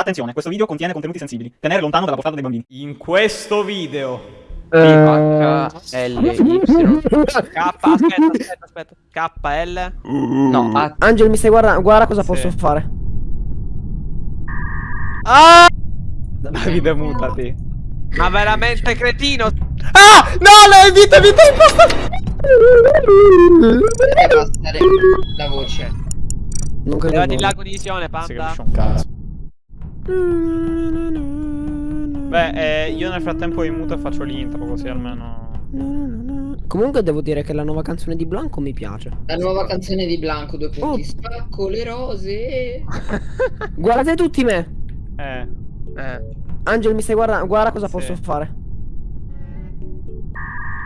Attenzione, questo video contiene contenuti sensibili. Tenere lontano dalla portata dei bambini. In questo video H, L, Y. K, aspetta, aspetta, aspetta. KL. No, A. Angel, mi stai guardando? Guarda cosa Sì. posso fare. Ah! Davide mutati Ma veramente cretino. Ah! No, le vita, vita imposta Deve passare la voce. Non credo. Levati proprio. la condivisione, Si panda. capisce un cazzo Beh, eh, io nel frattempo mi muto e faccio l'intro così almeno Comunque devo dire che la nuova canzone di Blanco mi piace. La nuova canzone di Blanco, due punti. Oh. Spacco le rose. Guardate tutti me. Eh Eh. Angel, mi stai guardando? Guarda cosa Sì. posso fare.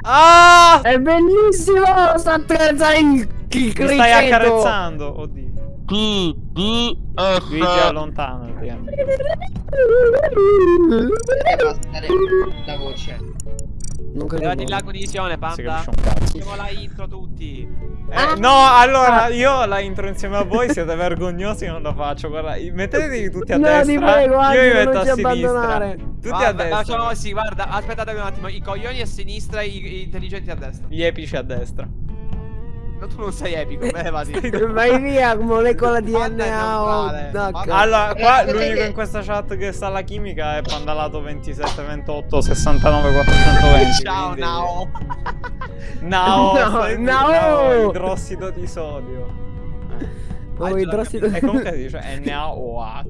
Ah! È bellissimo! Sto accarezzando il, il Mi stai accarezzando Oddio P, D, F. Luigi allontanati la voce. Non credo. Levati proprio. la condivisione, Si panda. capisce un cazzo Facciamo la intro tutti. Eh, no, allora io la intro insieme a voi siete vergognosi non la faccio. Guarda, mettetevi tutti a No, destra. ti prego, io mi metto non a sinistra. abbandonare. Tutti Guarda, a destra. Facciamo così, guarda, aspettate un attimo. I coglioni a sinistra e i, i intelligenti a destra. Gli epici a destra. No, tu non sei epico, levati. Vai via, molecola DNA o... Allora, Eh, qua potete- l'unico in questa chat che sa la chimica è Pandalato 27 28 69 420. Ciao, quindi- Nao. Nao, No, Nao! idrossido di sodio. Oh, idrossido- E comunque si dice NaOH.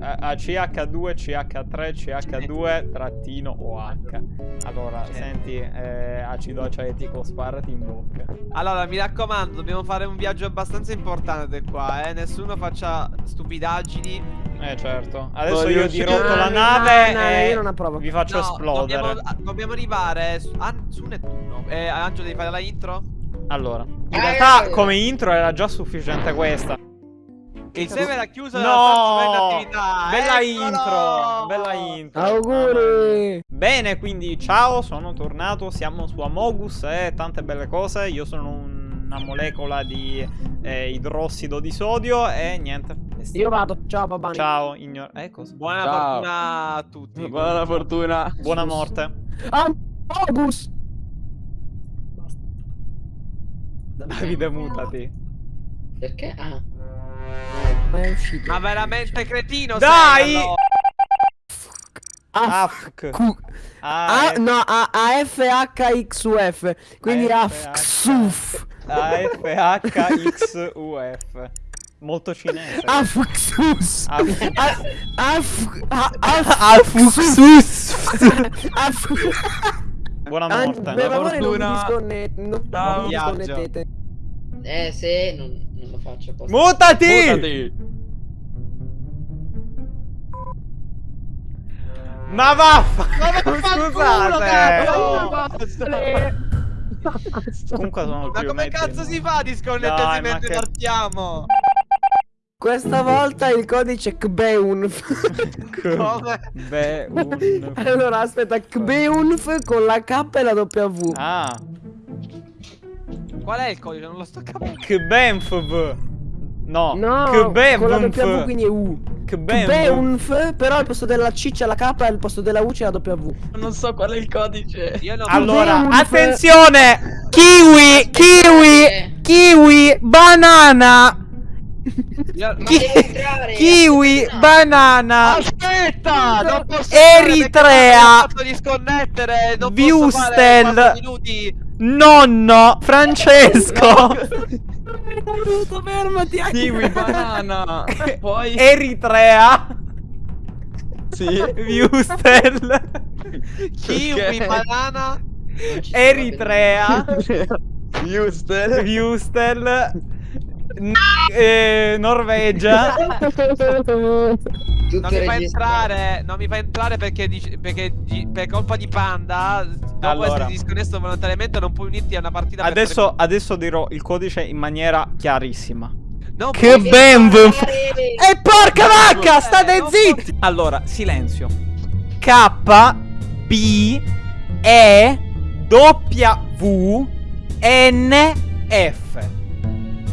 Eh, ACH2, CH3, CH2, trattino OH. Allora, senti, eh, acido acetico, sparati in bocca. Allora, mi raccomando, dobbiamo fare un viaggio abbastanza importante qua, eh. Nessuno faccia stupidaggini. Eh certo. Adesso Voglio io dirotto la No, nave no, no, e io non approvo. vi faccio No, esplodere. Dobbiamo, ah, dobbiamo arrivare su, ah, su Nettuno. Eh, Angelo, devi fare la intro? Allora, in Eh, realtà eh. come intro era già sufficiente questa. Il server era chiuso No! Bella Eccolo! intro, bella intro. Auguri! Bene, quindi ciao, sono tornato, siamo su Amogus e tante belle cose. Io sono una molecola di eh, idrossido di sodio e niente. Io vado, ciao Babani. Ciao, ignor... Eh? Buona Ciao. fortuna a tutti. Buona fortuna. Buona morte. August! Davide, mutati. Perché? Ah. Ma è uscito. Ma veramente cretino Dai! sei. Ah, Afk. Ah, Ah, no, A, A F H X U F. Quindi A, A F, F Xuf. A-F-H-X-U-F. Molto cinese. A F Xus. Af- A A F A Ah, Afuxus. A F Buona Ah, morte. Per favore non vi disconnettete. Eh, se non, non lo faccio apposta. Mutati! Mutati. Ma vaffa! Scusate! Comunque sono Ma come cazzo si fa a disconnettersi ma mentre partiamo? Questa volta il codice KBEUNF. Come? Beh, un... allora aspetta, KBEUNF con la K e la W. Ah, Qual è il codice? Non lo sto capendo. Kbenfv. No, No, con la W Kbenfv. quindi è U. Kbenfv. KBEUNF, però al posto della C c'è la K e al posto della U c'è la W. Non so qual è il codice. Io non Allora, Kbenfv. attenzione! Kiwi, kiwi, kiwi, banana. Io- devi entrare, Kiwi, aspetta. banana. Aspetta! Non posso Eritrea. Non posso disconnettere. Non posso fare Viustel. 4 minuti. Nonno, Francesco. Aiuto, fermati. Kiwi banana. Poi Eritrea. Sì. Viustel. Kiwi, banana. Eritrea. Viustel. N- eh, Norvegia. Tutte Non mi fa entrare, non mi fa entrare perché, perché per colpa di Panda, dopo Allora. essere disconnesso volontariamente, non puoi unirti a una partita per Adesso, adesso dirò il codice in maniera chiarissima. Non Che ben entrare. E porca vacca, state zitti! Allora, silenzio. K B E W N F.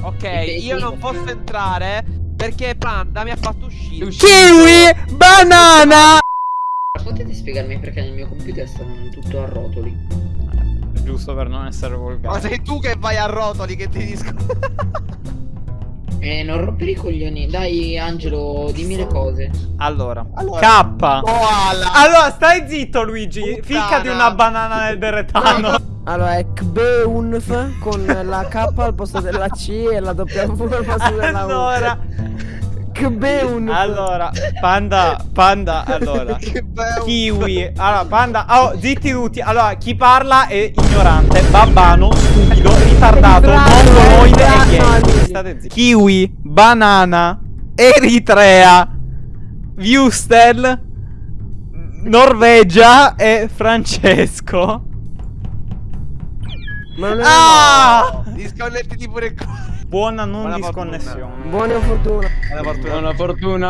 Ok, io non posso entrare perché Panda mi ha fatto uscire. Kiwi Banana! Potete spiegarmi perché nel mio computer stanno tutto a rotoli? Giusto per non essere Ma volgare. sei tu che vai a rotoli che ti disco. Eh, non rompere i coglioni. Dai, Angelo, dimmi le cose. Allora, Allora. K. Koala. Allora, stai zitto, Luigi. Puttana. Ficcati una banana nel deretano. Allora è Kbeunf con la K al posto della C e la W al posto della U. Allora, Kbeunf. allora, panda, panda, allora. Kiwi. Allora, panda. Oh, zitti tutti. Allora, chi parla è ignorante, babbano, stupido, ritardato, mongoloide e gay. State zitti. Kiwi, banana, Eritrea, Viustel, Norvegia e Francesco. Ma non è Ah! Disconnettiti pure il cuore. Buona non Buona disconnessione. Buona fortuna. Buona fortuna. Buona fortuna.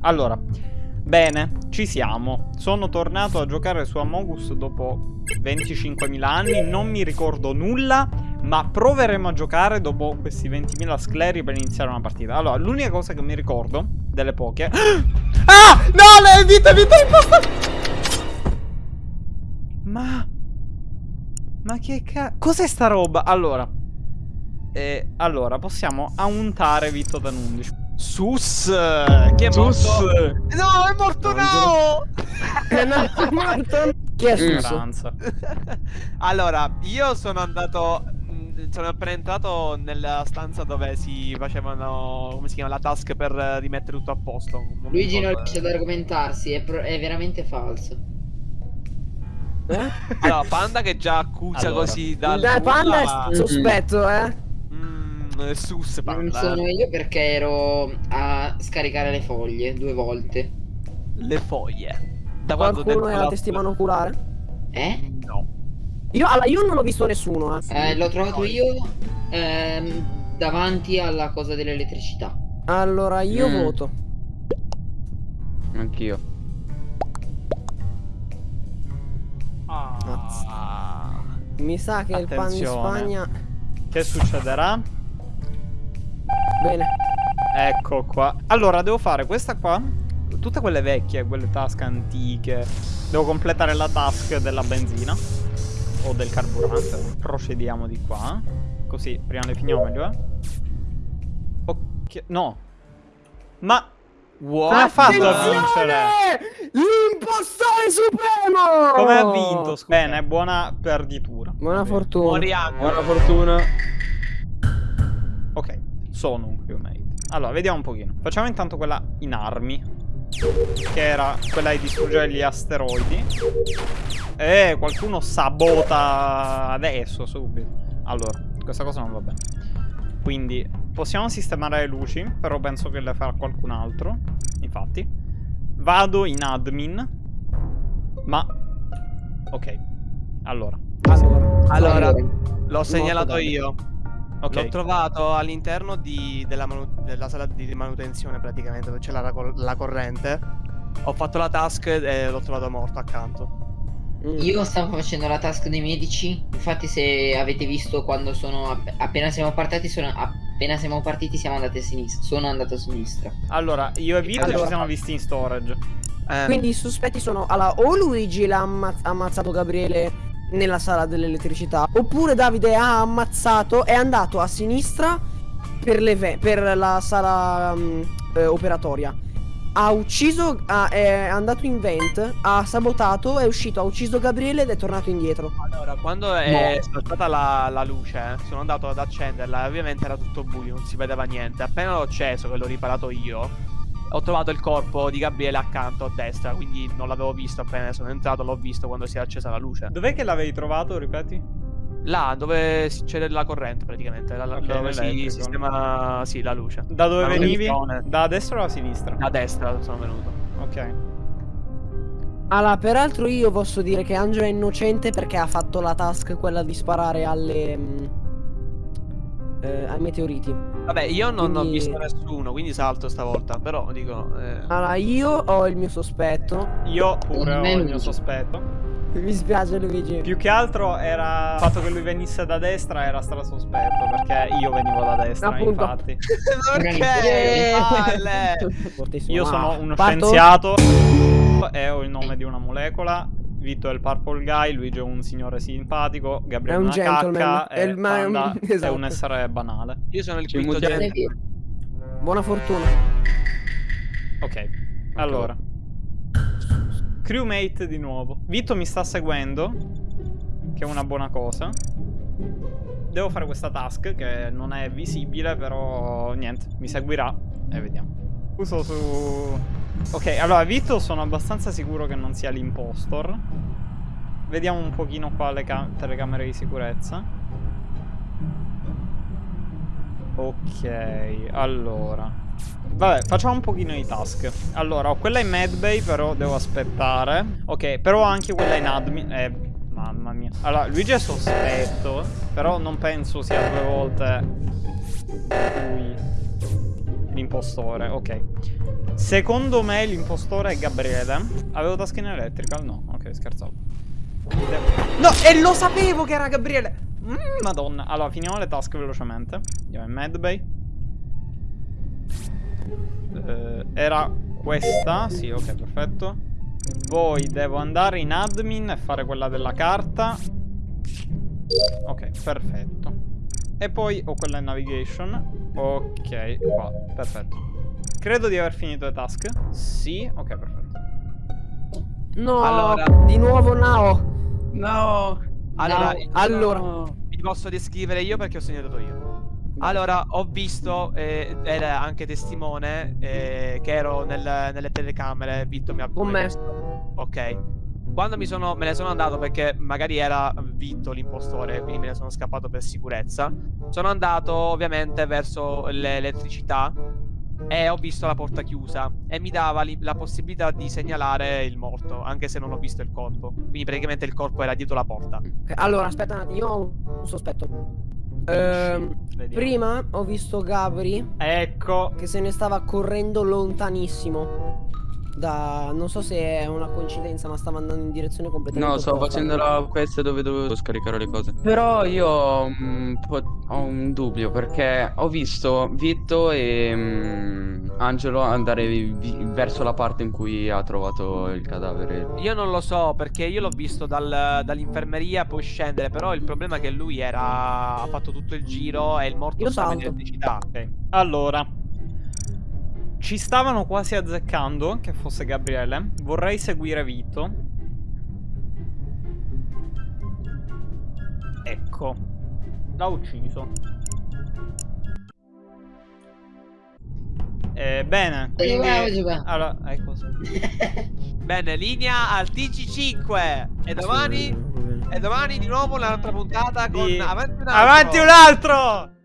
Allora, bene, ci siamo. Sono tornato a giocare su Amogus dopo 25.000 anni, non mi ricordo nulla, ma proveremo a giocare dopo questi 20.000 scleri per iniziare una partita. Allora, l'unica cosa che mi ricordo delle poche... Ah! No, le vite, vite imposta... Ma... Ma che cazzo... Cos'è sta roba? Allora... Eh, allora, possiamo auntare Vitto da 11. Sus. Chi è Sus. morto? No, è morto Nao. Eh, no, è morto. Chi è? Speranza. allora, io sono andato. mh, Sono appena entrato nella stanza dove si facevano. Come si chiama? La task per rimettere tutto a posto. Non Luigi non riesce ad argomentarsi, è, è veramente falso. Eh? Allora, Panda che già accusa Allora. così dal. Dai, Panda è sospetto, eh. Mm, sus, Non Panda. sono eh. io perché ero a scaricare le foglie due volte. Le foglie. Da quando Qualcuno è la- testimone oculare? Eh? No. Io, allora, io non ho visto nessuno, eh. Eh, l'ho trovato io ehm, davanti alla cosa dell'elettricità. Allora, io Mm. voto. Anch'io. Ah. Mi sa che il pan di Attenzione. Spagna... Che succederà? Bene. Ecco qua. Allora, devo fare questa qua. Tutte quelle vecchie, quelle task antiche. Devo completare la task della benzina. O del carburante. Procediamo di qua. Così, prima le finiamo meglio, eh. Ok. No. Ma. Come ha fatto a vincere? L'impostore supremo! Come ha vinto? Bene, buona perditura. Buona Va bene. fortuna. Moriamo. Buona fortuna. Ok, sono un crewmate. Allora, vediamo un pochino. Facciamo intanto quella in armi. Che era quella di distruggere gli asteroidi. Eh, qualcuno sabota adesso, subito. Allora, questa cosa non va bene. Quindi, possiamo sistemare le luci, però penso che le farà qualcun altro. Infatti. Vado in admin. Ma... Ok. Allora. Allora. Allora, l'ho segnalato io. Ok. L'ho trovato all'interno di- della, della sala di manutenzione praticamente, dove c'è la, la corrente. Ho fatto la task e l'ho trovato morto accanto. Io stavo facendo la task dei medici. Infatti, se avete visto quando sono. app- appena siamo partiti, sono. Appena siamo partiti, siamo andati a sinistra. Sono andato a sinistra. Allora, io e Vito Allora. ci siamo visti in storage. Eh, Quindi i sospetti sono allora, o Luigi l'ha amma- ammazzato Gabriele nella sala dell'elettricità, oppure Davide ha ammazzato, è andato a sinistra per, per la sala mm, eh, operatoria. Ha ucciso, ha- è andato in vent, ha sabotato, è uscito, ha ucciso Gabriele ed è tornato indietro. allora, quando è saltata la, la luce, eh, sono andato ad accenderla. Ovviamente era tutto buio, non si vedeva niente. Appena l'ho acceso, che l'ho riparato io, ho trovato il corpo di Gabriele accanto a destra. Quindi non l'avevo visto appena sono entrato, l'ho visto quando si è accesa la luce. Dov'è che l'avevi trovato, ripeti? Là dove c'è la corrente praticamente, là- là- Ok, dove si sistema sì, la luce. Da dove La venivi? Da destra o da sinistra? Da destra sono venuto. Ok. Allora, peraltro io posso dire che Angelo è innocente perché ha fatto la task quella di sparare alle... mm, eh, ai meteoriti. Vabbè, io non ho Quindi- visto nessuno, quindi salto stavolta. Però dico. eh, Allora, io ho il mio sospetto. Io pure ho il mio sospetto. Mi spiace Luigi. Più che altro era il fatto che lui venisse da destra era strasospetto perché io venivo da destra, Appunto. infatti. Perché? Io sono uno parto? scienziato e ho il nome di una molecola. Vito è il purple guy, Luigi è un signore simpatico, Gabriele È un una gentleman. cacca È il- ma è un- è esatto. un essere banale. Io sono il quinto vero. Buona fortuna. Ok, allora. Crewmate di nuovo. Vito mi sta seguendo, che è una buona cosa. Devo fare questa task che non è visibile, però niente, mi seguirà e vediamo. Uso su... Ok, allora Vito sono abbastanza sicuro che non sia l'impostor. Vediamo un pochino qua le ca- telecamere di sicurezza. Ok, allora. Vabbè, facciamo un pochino di task. Allora, ho quella in medbay, però devo aspettare. Ok, però ho anche quella in admin. Eh, mamma mia. Allora, Luigi è sospetto, però non penso sia due volte lui l'impostore. Ok. Secondo me l'impostore è Gabriele. Avevo task in electrical? No, ok, scherzavo. No, e lo sapevo che era Gabriele. Mm, madonna. Allora, finiamo le task velocemente. Andiamo in medbay. Eh, era questa? Sì, ok, perfetto. Poi devo andare in admin e fare quella della carta. Ok, perfetto. E poi ho quella in navigation. Ok, qua, perfetto. Credo di aver finito le task. Sì, ok, perfetto. No, Allora. di nuovo Nao. No. Allora, No. Allora, No. vi posso descrivere io perché ho segnato io. Allora, ho visto, eh, era anche testimone, eh, che ero nel- nelle telecamere, Vitto mi ha Con me. Ok. Quando mi sono, me ne sono andato perché magari era Vitto l'impostore, quindi me ne sono scappato per sicurezza. Sono andato ovviamente verso l'elettricità e ho visto la porta chiusa e mi dava la possibilità di segnalare il morto, anche se non ho visto il corpo. Quindi praticamente il corpo era dietro la porta. allora aspetta un attimo, io ho un sospetto. Ehm, prima ho visto Gabri Ecco. che se ne stava correndo lontanissimo. Da non so se è una coincidenza, ma stava andando in direzione completamente No, sto opposta. facendo la quest dove dovevo scaricare le cose. Però io un, po- ho un dubbio perché ho visto Vitto e mm, Angelo andare vi- verso la parte in cui ha trovato il cadavere. Io non lo so perché io l'ho visto dal- dall'infermeria poi scendere, però il problema è che lui era ha fatto tutto il giro e il morto stava in elettricità. Ok, allora. Ci stavano quasi azzeccando che fosse Gabriele. Vorrei seguire Vito. Ecco. L'ha ucciso. Eh, bene, quindi... Allora, ecco sì. Bene, linea al TG5 e domani e domani di nuovo un'altra puntata con Di- avanti un altro. Avanti un altro!